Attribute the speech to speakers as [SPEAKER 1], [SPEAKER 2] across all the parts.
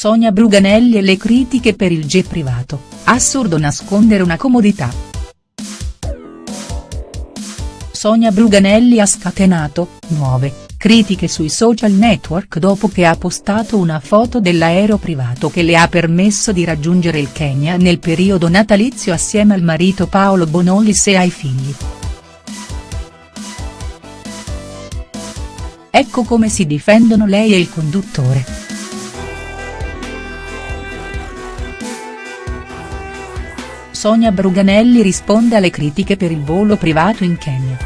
[SPEAKER 1] Sonia Bruganelli e le critiche per il jet privato, assurdo nascondere una comodità. Sonia Bruganelli ha scatenato, nuove, critiche sui social network dopo che ha postato una foto dell'aereo privato che le ha permesso di raggiungere il Kenya nel periodo natalizio assieme al marito Paolo Bonolis e ai figli. Ecco come si difendono lei e il conduttore. Sonia Bruganelli risponde alle critiche per il volo privato in Kenya.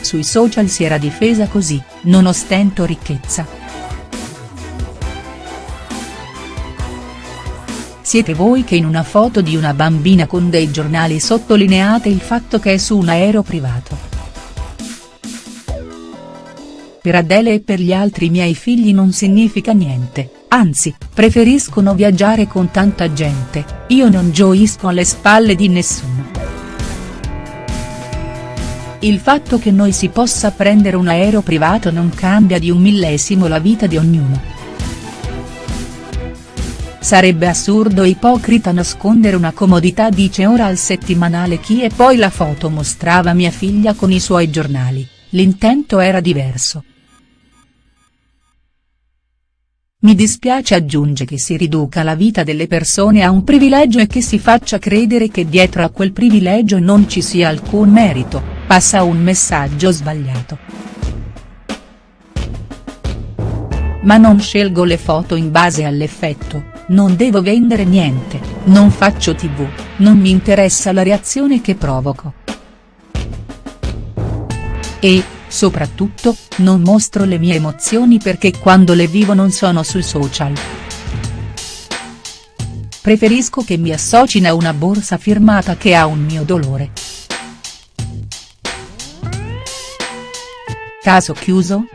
[SPEAKER 1] Sui social si era difesa così, non ostento ricchezza. Siete voi che in una foto di una bambina con dei giornali sottolineate il fatto che è su un aereo privato. Per Adele e per gli altri miei figli non significa niente, anzi, preferiscono viaggiare con tanta gente, io non gioisco alle spalle di nessuno. Il fatto che noi si possa prendere un aereo privato non cambia di un millesimo la vita di ognuno. Sarebbe assurdo e ipocrita nascondere una comodità dice ora al settimanale chi e poi la foto mostrava mia figlia con i suoi giornali, l'intento era diverso. Mi dispiace aggiunge che si riduca la vita delle persone a un privilegio e che si faccia credere che dietro a quel privilegio non ci sia alcun merito passa un messaggio sbagliato. Ma non scelgo le foto in base all'effetto, non devo vendere niente, non faccio tv, non mi interessa la reazione che provoco. E, soprattutto, non mostro le mie emozioni perché quando le vivo non sono sui social. Preferisco che mi associno a una borsa firmata che a un mio dolore. Caso chiuso?.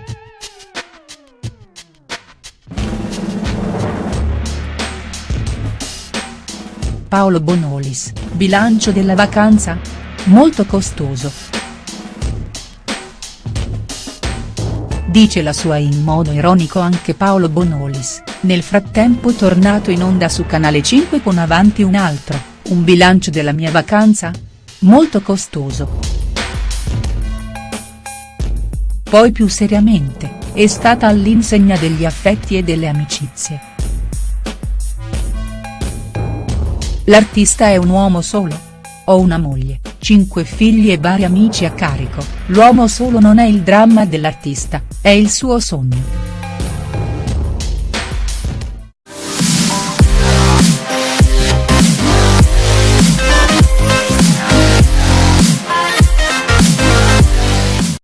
[SPEAKER 1] Paolo Bonolis, bilancio della vacanza? Molto costoso. Dice la sua in modo ironico anche Paolo Bonolis, nel frattempo tornato in onda su Canale 5 con Avanti un altro, un bilancio della mia vacanza? Molto costoso. Poi più seriamente, è stata all'insegna degli affetti e delle amicizie. L'artista è un uomo solo? Ho una moglie, cinque figli e vari amici a carico, l'uomo solo non è il dramma dell'artista, è il suo sogno.